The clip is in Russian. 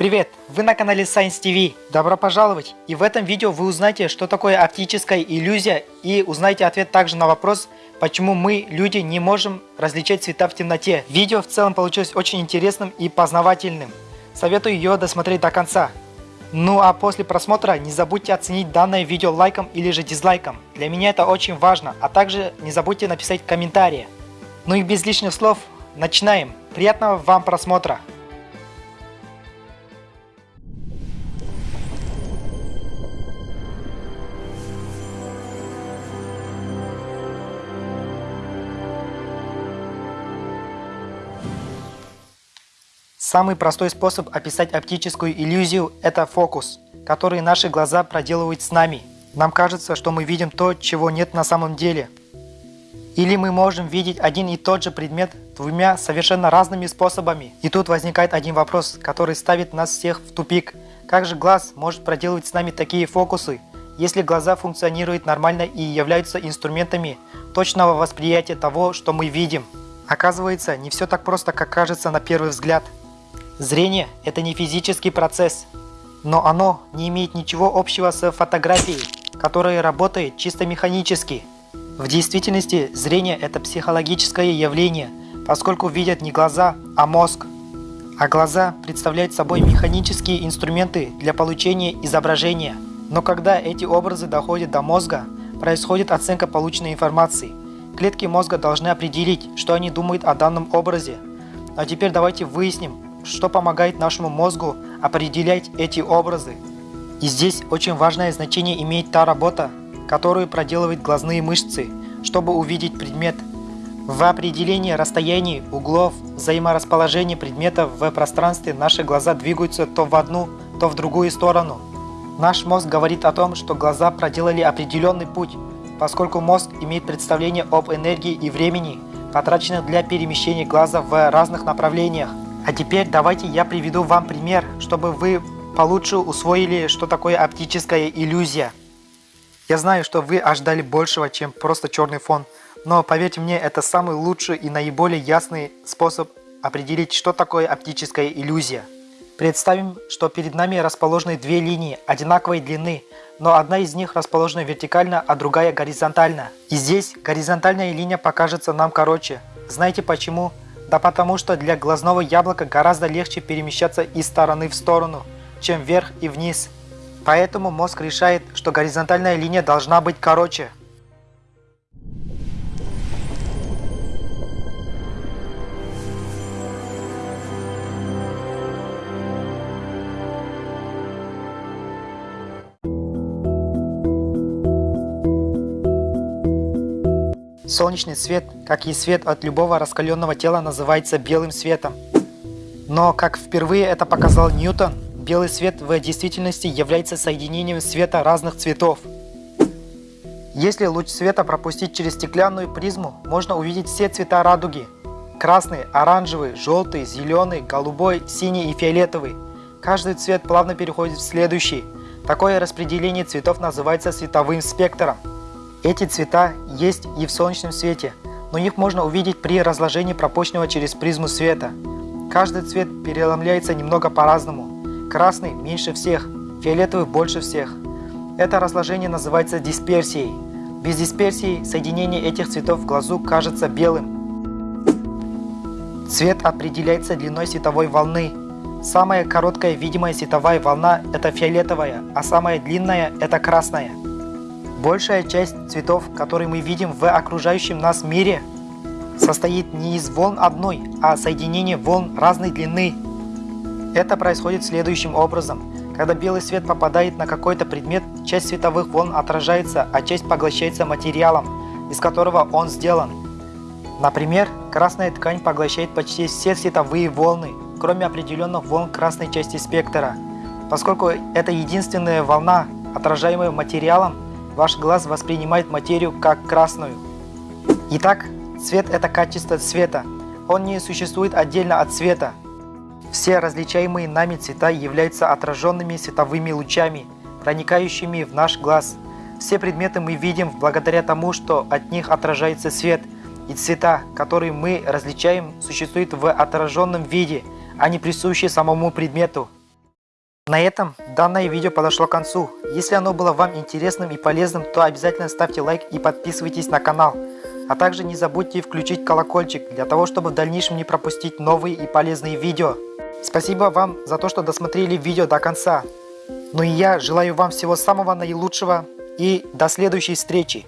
Привет! Вы на канале Science TV. Добро пожаловать! И в этом видео вы узнаете, что такое оптическая иллюзия и узнаете ответ также на вопрос, почему мы, люди, не можем различать цвета в темноте. Видео в целом получилось очень интересным и познавательным. Советую ее досмотреть до конца. Ну а после просмотра не забудьте оценить данное видео лайком или же дизлайком. Для меня это очень важно, а также не забудьте написать комментарии. Ну и без лишних слов, начинаем. Приятного вам просмотра! Самый простой способ описать оптическую иллюзию – это фокус, который наши глаза проделывают с нами. Нам кажется, что мы видим то, чего нет на самом деле. Или мы можем видеть один и тот же предмет двумя совершенно разными способами. И тут возникает один вопрос, который ставит нас всех в тупик. Как же глаз может проделывать с нами такие фокусы, если глаза функционируют нормально и являются инструментами точного восприятия того, что мы видим? Оказывается, не все так просто, как кажется на первый взгляд. Зрение – это не физический процесс, но оно не имеет ничего общего с фотографией, которая работает чисто механически. В действительности зрение – это психологическое явление, поскольку видят не глаза, а мозг. А глаза представляют собой механические инструменты для получения изображения. Но когда эти образы доходят до мозга, происходит оценка полученной информации. Клетки мозга должны определить, что они думают о данном образе. А теперь давайте выясним, что помогает нашему мозгу определять эти образы. И здесь очень важное значение имеет та работа, которую проделывают глазные мышцы, чтобы увидеть предмет. В определении расстояний, углов, взаиморасположения предметов в пространстве наши глаза двигаются то в одну, то в другую сторону. Наш мозг говорит о том, что глаза проделали определенный путь, поскольку мозг имеет представление об энергии и времени, потраченных для перемещения глаза в разных направлениях. А теперь давайте я приведу вам пример, чтобы вы получше усвоили, что такое оптическая иллюзия. Я знаю, что вы ожидали большего, чем просто черный фон, но поверьте мне, это самый лучший и наиболее ясный способ определить, что такое оптическая иллюзия. Представим, что перед нами расположены две линии одинаковой длины, но одна из них расположена вертикально, а другая горизонтально. И здесь горизонтальная линия покажется нам короче. Знаете почему? Да потому что для глазного яблока гораздо легче перемещаться из стороны в сторону, чем вверх и вниз. Поэтому мозг решает, что горизонтальная линия должна быть короче. Солнечный свет, как и свет от любого раскаленного тела, называется белым светом. Но, как впервые это показал Ньютон, белый свет в действительности является соединением света разных цветов. Если луч света пропустить через стеклянную призму, можно увидеть все цвета радуги. Красный, оранжевый, желтый, зеленый, голубой, синий и фиолетовый. Каждый цвет плавно переходит в следующий. Такое распределение цветов называется световым спектром. Эти цвета есть и в солнечном свете, но их можно увидеть при разложении пропущенного через призму света. Каждый цвет переломляется немного по-разному. Красный меньше всех, фиолетовый больше всех. Это разложение называется дисперсией. Без дисперсии соединение этих цветов в глазу кажется белым. Цвет определяется длиной световой волны. Самая короткая видимая световая волна – это фиолетовая, а самая длинная – это красная. Большая часть цветов, которые мы видим в окружающем нас мире, состоит не из волн одной, а соединения волн разной длины. Это происходит следующим образом. Когда белый свет попадает на какой-то предмет, часть световых волн отражается, а часть поглощается материалом, из которого он сделан. Например, красная ткань поглощает почти все световые волны, кроме определенных волн красной части спектра. Поскольку это единственная волна, отражаемая материалом, ваш глаз воспринимает материю как красную. Итак, цвет – это качество цвета. Он не существует отдельно от цвета. Все различаемые нами цвета являются отраженными световыми лучами, проникающими в наш глаз. Все предметы мы видим благодаря тому, что от них отражается свет, и цвета, которые мы различаем, существуют в отраженном виде, а не присущие самому предмету. На этом данное видео подошло к концу. Если оно было вам интересным и полезным, то обязательно ставьте лайк и подписывайтесь на канал. А также не забудьте включить колокольчик, для того, чтобы в дальнейшем не пропустить новые и полезные видео. Спасибо вам за то, что досмотрели видео до конца. Ну и я желаю вам всего самого наилучшего и до следующей встречи.